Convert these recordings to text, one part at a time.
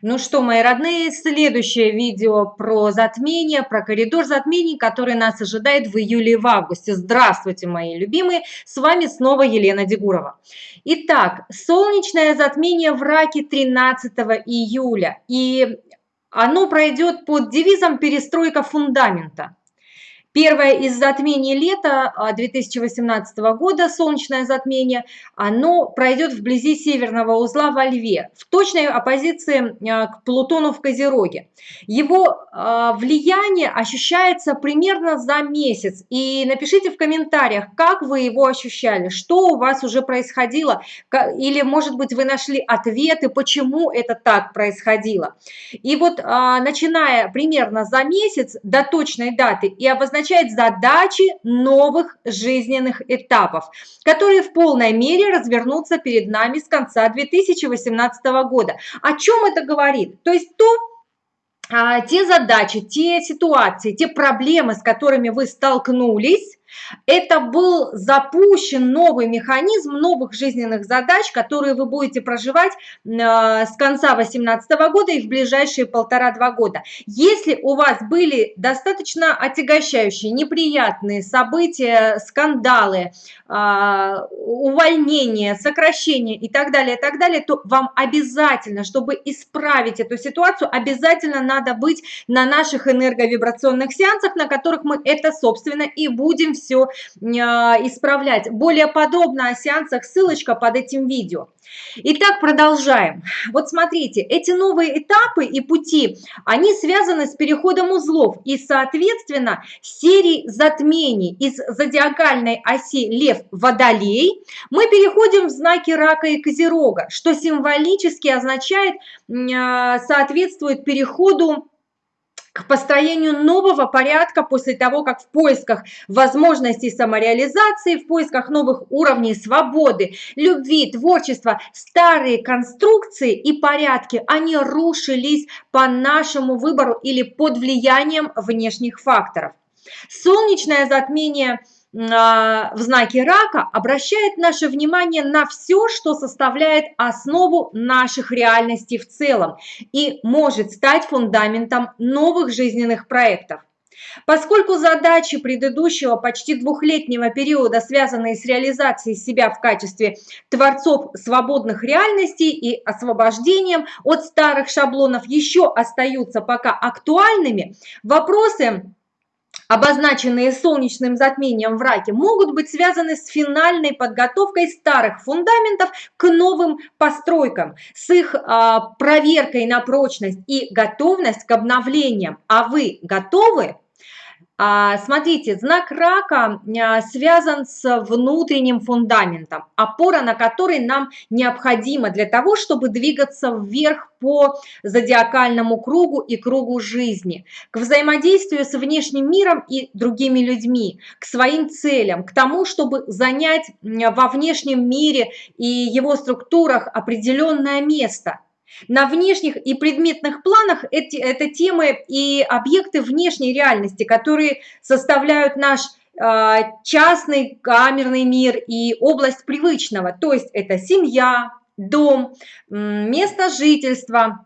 Ну что, мои родные, следующее видео про затмение, про коридор затмений, который нас ожидает в июле и в августе. Здравствуйте, мои любимые, с вами снова Елена Дегурова. Итак, солнечное затмение в Раке 13 июля, и оно пройдет под девизом «Перестройка фундамента». Первое из затмений лета 2018 а, года, солнечное затмение, оно пройдет вблизи северного узла во Льве, в точной оппозиции а, к Плутону в Козероге. Его а, влияние ощущается примерно за месяц. И напишите в комментариях, как вы его ощущали, что у вас уже происходило, или, может быть, вы нашли ответы, почему это так происходило. И вот начиная примерно за месяц до точной даты и обозначать означает задачи новых жизненных этапов, которые в полной мере развернутся перед нами с конца 2018 года. О чем это говорит? То есть то, а, те задачи, те ситуации, те проблемы, с которыми вы столкнулись, это был запущен новый механизм новых жизненных задач, которые вы будете проживать э, с конца 2018 года и в ближайшие полтора-два года. Если у вас были достаточно отягощающие, неприятные события, скандалы, э, увольнения, сокращения и так далее, и так далее, то вам обязательно, чтобы исправить эту ситуацию, обязательно надо быть на наших энерговибрационных сеансах, на которых мы это, собственно, и будем все а, исправлять. Более подробно о сеансах ссылочка под этим видео. Итак, продолжаем. Вот смотрите, эти новые этапы и пути, они связаны с переходом узлов и, соответственно, серией затмений из зодиакальной оси Лев-Водолей мы переходим в знаки Рака и Козерога, что символически означает, а, соответствует переходу к построению нового порядка после того, как в поисках возможностей самореализации, в поисках новых уровней свободы, любви, творчества, старые конструкции и порядки, они рушились по нашему выбору или под влиянием внешних факторов. Солнечное затмение – в знаке рака обращает наше внимание на все, что составляет основу наших реальностей в целом и может стать фундаментом новых жизненных проектов. Поскольку задачи предыдущего почти двухлетнего периода, связанные с реализацией себя в качестве творцов свободных реальностей и освобождением от старых шаблонов еще остаются пока актуальными, вопросы обозначенные солнечным затмением в раке, могут быть связаны с финальной подготовкой старых фундаментов к новым постройкам, с их а, проверкой на прочность и готовность к обновлениям. А вы готовы? А, смотрите, знак рака а, связан с внутренним фундаментом, опора на который нам необходима для того, чтобы двигаться вверх по зодиакальному кругу и кругу жизни, к взаимодействию с внешним миром и другими людьми, к своим целям, к тому, чтобы занять во внешнем мире и его структурах определенное место – на внешних и предметных планах эти, это темы и объекты внешней реальности, которые составляют наш э, частный камерный мир и область привычного. То есть это семья, дом, место жительства,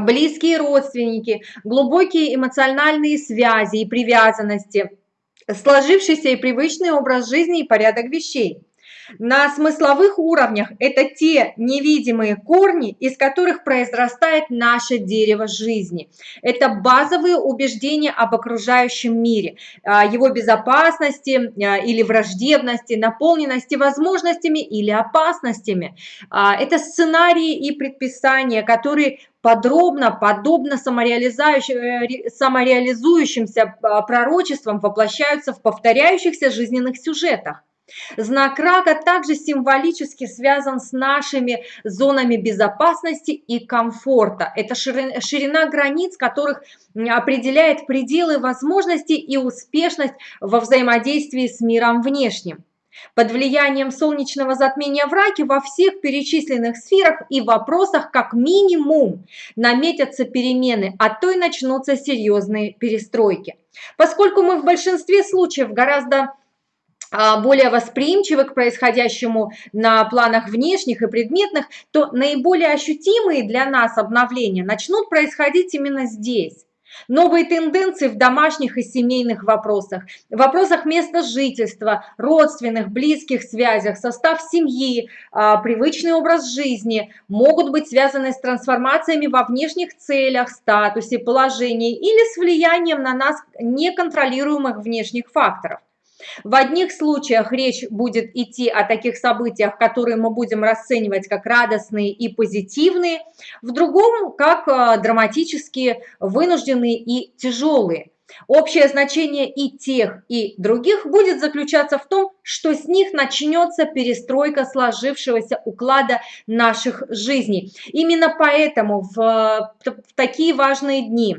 близкие родственники, глубокие эмоциональные связи и привязанности, сложившийся и привычный образ жизни и порядок вещей. На смысловых уровнях это те невидимые корни, из которых произрастает наше дерево жизни. Это базовые убеждения об окружающем мире, а, его безопасности а, или враждебности, наполненности возможностями или опасностями. А, это сценарии и предписания, которые подробно, подобно самореализующим, самореализующимся пророчествам воплощаются в повторяющихся жизненных сюжетах. Знак рака также символически связан с нашими зонами безопасности и комфорта. Это ширина, границ, которых определяет пределы возможностей и успешность во взаимодействии с миром внешним. Под влиянием солнечного затмения в раке во всех перечисленных сферах и вопросах как минимум наметятся перемены, а то и начнутся серьезные перестройки. Поскольку мы в большинстве случаев гораздо более восприимчивы к происходящему на планах внешних и предметных, то наиболее ощутимые для нас обновления начнут происходить именно здесь. Новые тенденции в домашних и семейных вопросах, в вопросах места жительства, родственных, близких связях, состав семьи, а, привычный образ жизни могут быть связаны с трансформациями во внешних целях, статусе, положении или с влиянием на нас неконтролируемых внешних факторов. В одних случаях речь будет идти о таких событиях, которые мы будем расценивать как радостные и позитивные, в другом как э, драматические, вынужденные и тяжелые. Общее значение и тех, и других будет заключаться в том, что с них начнется перестройка сложившегося уклада наших жизней. Именно поэтому в, в такие важные дни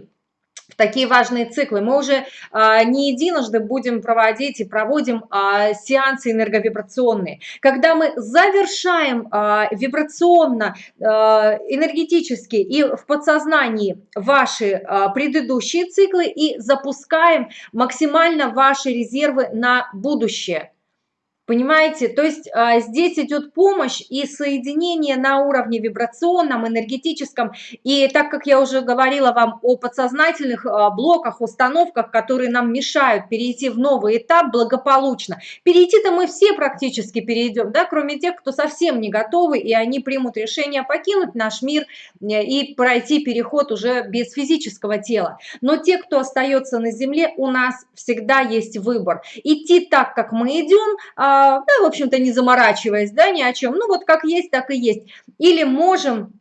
такие важные циклы. Мы уже а, не единожды будем проводить и проводим а, сеансы энерговибрационные. Когда мы завершаем а, вибрационно, а, энергетически и в подсознании ваши а, предыдущие циклы и запускаем максимально ваши резервы на будущее. Понимаете? То есть а, здесь идет помощь и соединение на уровне вибрационном, энергетическом. И так как я уже говорила вам о подсознательных а, блоках, установках, которые нам мешают перейти в новый этап благополучно. Перейти-то мы все практически перейдем, да, кроме тех, кто совсем не готовы, и они примут решение покинуть наш мир э, и пройти переход уже без физического тела. Но те, кто остается на Земле, у нас всегда есть выбор. Идти так, как мы идем, а, да, в общем-то, не заморачиваясь, да, ни о чем. Ну, вот как есть, так и есть. Или можем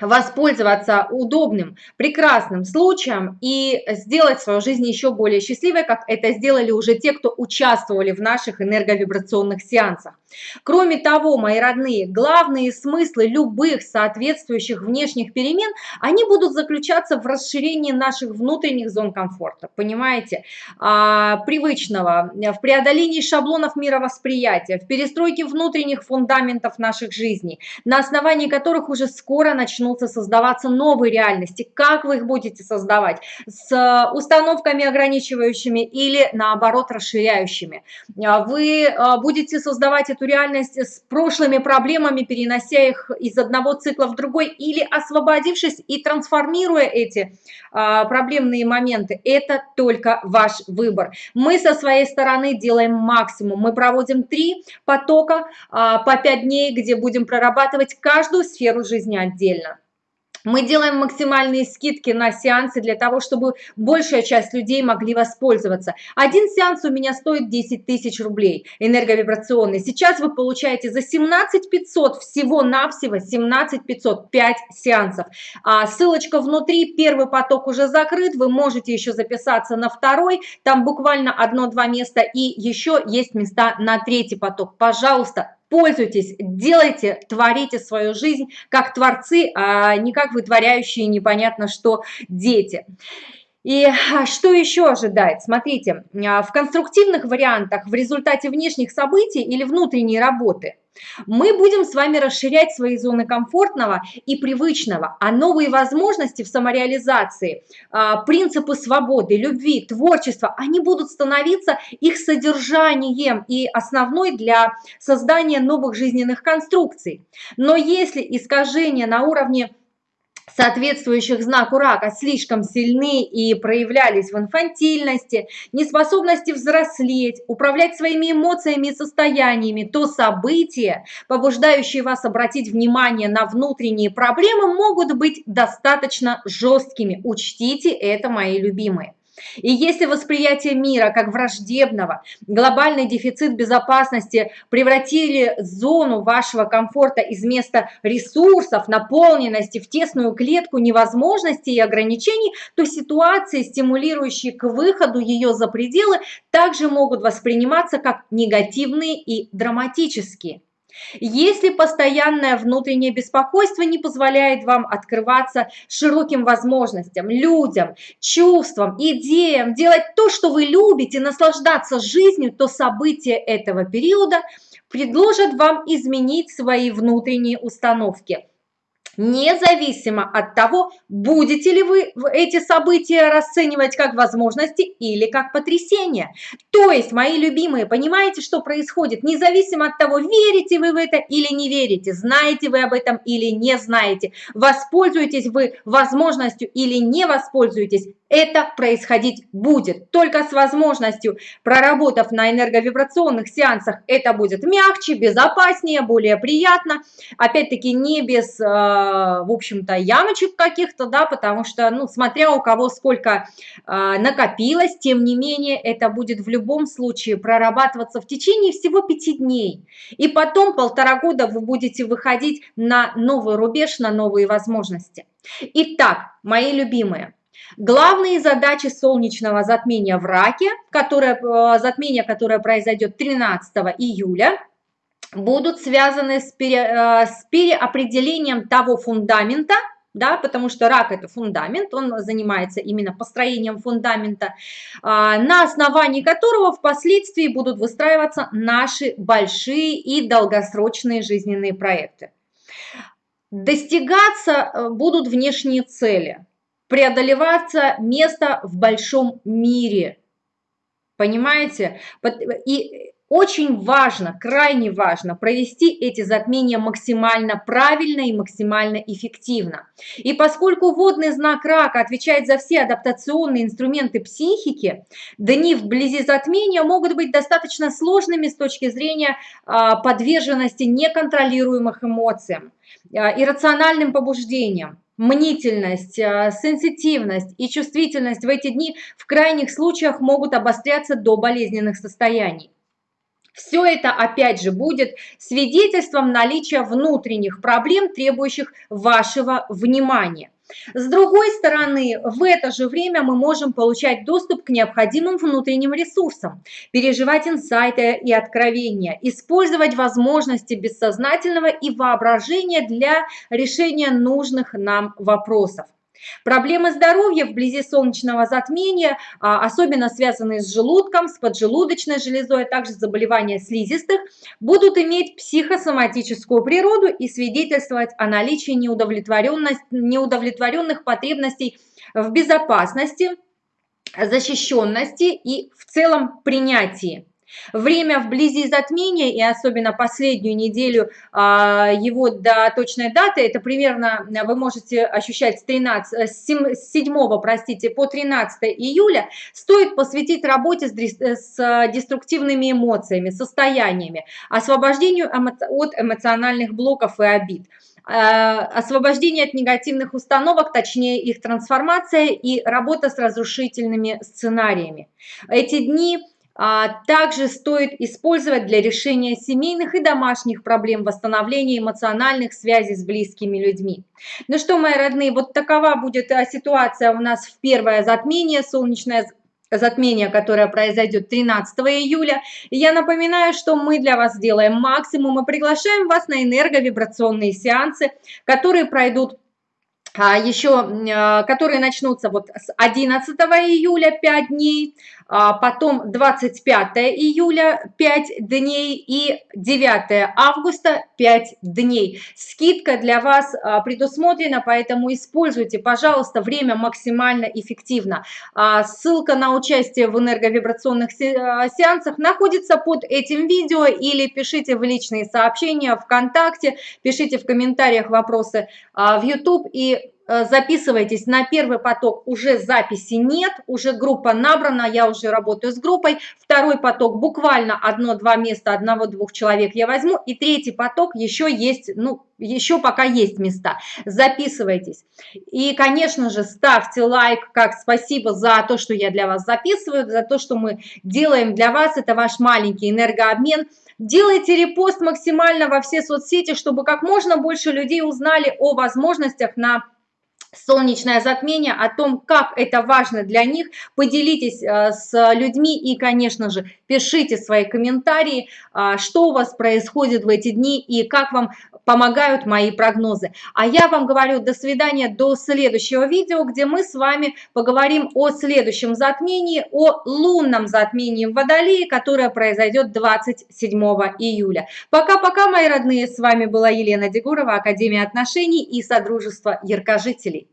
воспользоваться удобным, прекрасным случаем и сделать свою жизнь еще более счастливой, как это сделали уже те, кто участвовали в наших энерговибрационных сеансах. Кроме того, мои родные, главные смыслы любых соответствующих внешних перемен, они будут заключаться в расширении наших внутренних зон комфорта, понимаете, а, привычного, в преодолении шаблонов мировосприятия, в перестройке внутренних фундаментов наших жизней, на основании которых уже скоро начнутся создаваться новые реальности. Как вы их будете создавать? С установками ограничивающими или наоборот расширяющими. А, вы а, будете создавать эту реальность с прошлыми проблемами, перенося их из одного цикла в другой или освободившись и трансформируя эти а, проблемные моменты. Это только ваш выбор. Мы со своей стороны делаем максимум. Мы проводим три потока а, по пять дней, где будем прорабатывать каждую сферу жизни отдельно. Мы делаем максимальные скидки на сеансы для того, чтобы большая часть людей могли воспользоваться. Один сеанс у меня стоит 10 тысяч рублей, энерговибрационный. Сейчас вы получаете за 17 500 всего-навсего 17 500, 5 сеансов. А ссылочка внутри, первый поток уже закрыт, вы можете еще записаться на второй, там буквально одно-два места, и еще есть места на третий поток. Пожалуйста, пользуйтесь, делайте, творите свою жизнь как творцы, а не как вытворяющие непонятно что дети. И а, что еще ожидает? Смотрите, а, в конструктивных вариантах в результате внешних событий или внутренней работы мы будем с вами расширять свои зоны комфортного и привычного, а новые возможности в самореализации, а, принципы свободы, любви, творчества, они будут становиться их содержанием и основной для создания новых жизненных конструкций. Но если искажения на уровне соответствующих знаку рака слишком сильны и проявлялись в инфантильности, неспособности взрослеть, управлять своими эмоциями и состояниями, то события, побуждающие вас обратить внимание на внутренние проблемы, могут быть достаточно жесткими. Учтите это, мои любимые. И если восприятие мира как враждебного, глобальный дефицит безопасности превратили зону вашего комфорта из места ресурсов, наполненности в тесную клетку невозможностей и ограничений, то ситуации, стимулирующие к выходу ее за пределы, также могут восприниматься как негативные и драматические. Если постоянное внутреннее беспокойство не позволяет вам открываться широким возможностям, людям, чувствам, идеям, делать то, что вы любите, наслаждаться жизнью, то события этого периода предложат вам изменить свои внутренние установки. Независимо от того, будете ли вы эти события расценивать как возможности или как потрясения. То есть, мои любимые, понимаете, что происходит? Независимо от того, верите вы в это или не верите, знаете вы об этом или не знаете, воспользуетесь вы возможностью или не воспользуетесь, это происходить будет. Только с возможностью, проработав на энерговибрационных сеансах, это будет мягче, безопаснее, более приятно. Опять-таки не без, э, в общем-то, ямочек каких-то, да, потому что, ну, смотря у кого сколько э, накопилось, тем не менее, это будет в любом случае прорабатываться в течение всего пяти дней. И потом полтора года вы будете выходить на новый рубеж, на новые возможности. Итак, мои любимые, Главные задачи солнечного затмения в Раке, которое, э, затмение, которое произойдет 13 июля, будут связаны с, пере, э, с переопределением того фундамента, да, потому что рак – это фундамент, он занимается именно построением фундамента, а, на основании которого впоследствии будут выстраиваться наши большие и долгосрочные жизненные проекты. Достигаться э, будут внешние цели – преодолеваться место в большом мире. Понимаете? И очень важно, крайне важно провести эти затмения максимально правильно и максимально эффективно. И поскольку водный знак рака отвечает за все адаптационные инструменты психики, дни вблизи затмения могут быть достаточно сложными с точки зрения а, подверженности неконтролируемых эмоциям, а, иррациональным побуждениям мнительность, э, сенситивность и чувствительность в эти дни в крайних случаях могут обостряться до болезненных состояний. Все это, опять же, будет свидетельством наличия внутренних проблем, требующих вашего внимания. С другой стороны, в это же время мы можем получать доступ к необходимым внутренним ресурсам, переживать инсайты и откровения, использовать возможности бессознательного и воображения для решения нужных нам вопросов. Проблемы здоровья вблизи солнечного затмения, а, особенно связанные с желудком, с поджелудочной железой, а также заболевания слизистых, будут иметь психосоматическую природу и свидетельствовать о наличии неудовлетворенных потребностей в безопасности, защищенности и в целом принятии. Время вблизи затмения и особенно последнюю неделю а, его до точной даты, это примерно вы можете ощущать с, 13, с 7 простите, по 13 июля, стоит посвятить работе с, с деструктивными эмоциями, состояниями, освобождению от эмоциональных блоков и обид освобождение от негативных установок, точнее их трансформация и работа с разрушительными сценариями. Эти дни также стоит использовать для решения семейных и домашних проблем, восстановления эмоциональных связей с близкими людьми. Ну что, мои родные, вот такова будет а, ситуация у нас в первое затмение, солнечное затмение, которое произойдет 13 июля. я напоминаю, что мы для вас делаем максимум и приглашаем вас на энерговибрационные сеансы, которые пройдут а, еще, которые начнутся вот с 11 июля 5 дней, а потом 25 июля 5 дней и 9 августа 5 дней. Скидка для вас а, предусмотрена, поэтому используйте, пожалуйста, время максимально эффективно. А, ссылка на участие в энерговибрационных сеансах находится под этим видео или пишите в личные сообщения ВКонтакте, пишите в комментариях вопросы в YouTube и записывайтесь на первый поток, уже записи нет, уже группа набрана, я уже работаю с группой. Второй поток буквально одно-два места, одного-двух человек я возьму. И третий поток еще есть, ну, еще пока есть места. Записывайтесь. И, конечно же, ставьте лайк, как спасибо за то, что я для вас записываю, за то, что мы делаем для вас. Это ваш маленький энергообмен. Делайте репост максимально во все соцсети, чтобы как можно больше людей узнали о возможностях на солнечное затмение, о том, как это важно для них. Поделитесь э, с людьми и, конечно же, пишите свои комментарии, э, что у вас происходит в эти дни и как вам помогают мои прогнозы. А я вам говорю до свидания, до следующего видео, где мы с вами поговорим о следующем затмении, о лунном затмении в Водолее, которое произойдет 27 июля. Пока-пока, мои родные, с вами была Елена Дегурова, Академия отношений и Содружество яркожителей.